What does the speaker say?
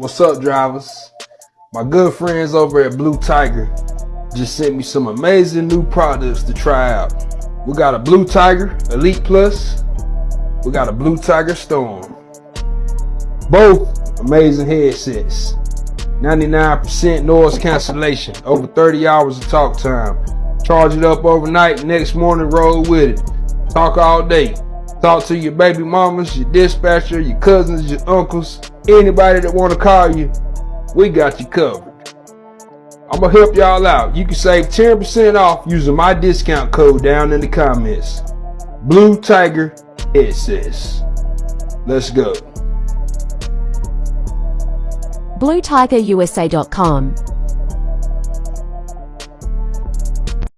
What's up, drivers? My good friends over at Blue Tiger just sent me some amazing new products to try out. We got a Blue Tiger Elite Plus. We got a Blue Tiger Storm. Both amazing headsets. 99% noise cancellation. Over 30 hours of talk time. Charge it up overnight. Next morning, roll with it. Talk all day. Talk to your baby mamas, your dispatcher, your cousins, your uncles, anybody that want to call you. We got you covered. I'm gonna help y'all out. You can save 10% off using my discount code down in the comments. Blue Tiger headsets. Let's go. BlueTigerUSA.com